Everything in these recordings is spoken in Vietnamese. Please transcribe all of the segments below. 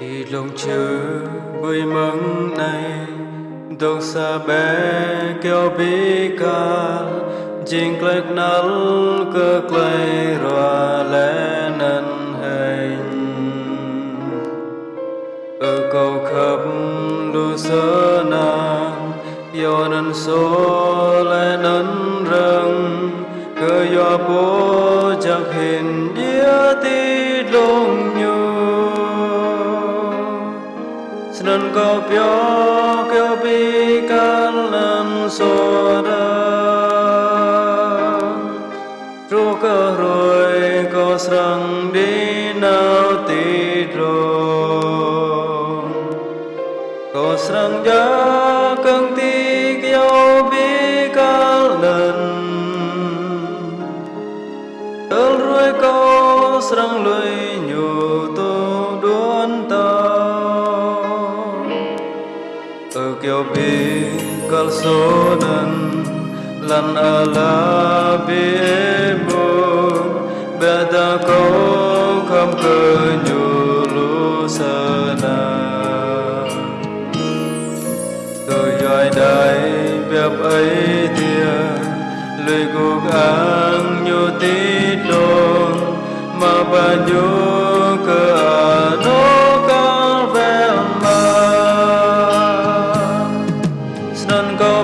thì lòng chữ vui mừng này đông xa bé kêu bí ca. Jing lệch nắng cơ klei rò lẽ năn hành. Ở cầu khắp lu sơ nàng, do năn số lẽ năn rừng. Cơ do bố chắc hình đĩa ti Snan ko pyo kyo pi kan lan so da kêu bi bi số nan lan ala bi mo beta ko kam cơ nhu lu sana từ dài đại bẹp ấy tia lời cuộc an nhu tít đồn, mà bà nhu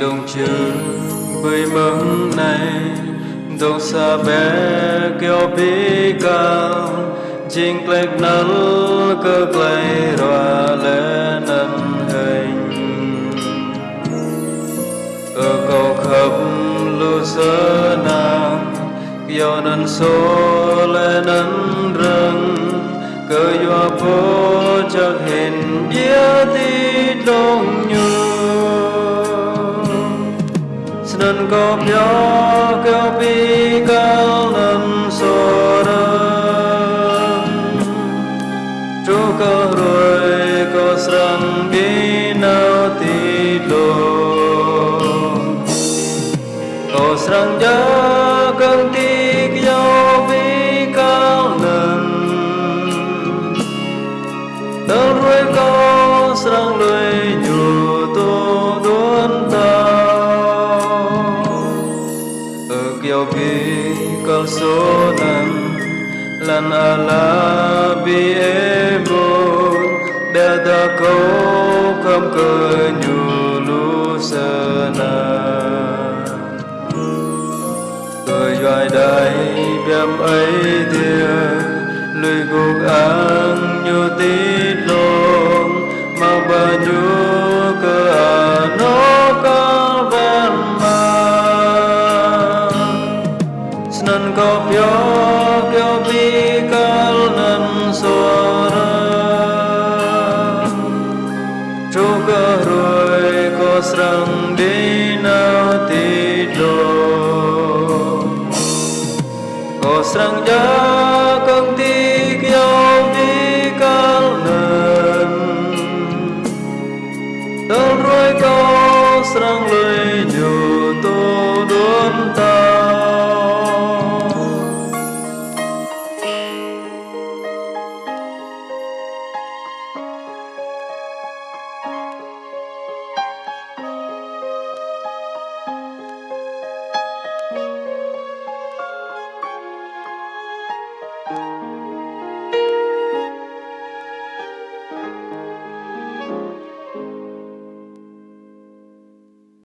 đồng chữ với mừng này. Dòng xa bé kêu bí cao chính lệch nắng cơ clay roa lẽ nâng hình. Ở cầu khắp lưu sơ nàng kêu nâng số lẽ nâng rừng. Cơ yo phố chắc hình bia ti đông Snan cốp pyo kéo pi cao lâm sổ đơn Chú có rồi có sẵn bi nào ti đồ. Có sẵn ja căng ti kal so nan lan ala bi e bo da da ko kam cơ nhu lu sana cười doài đại biam ấy tia lời cuộc ang như tít lông mau ba nhu có sáng đã công ty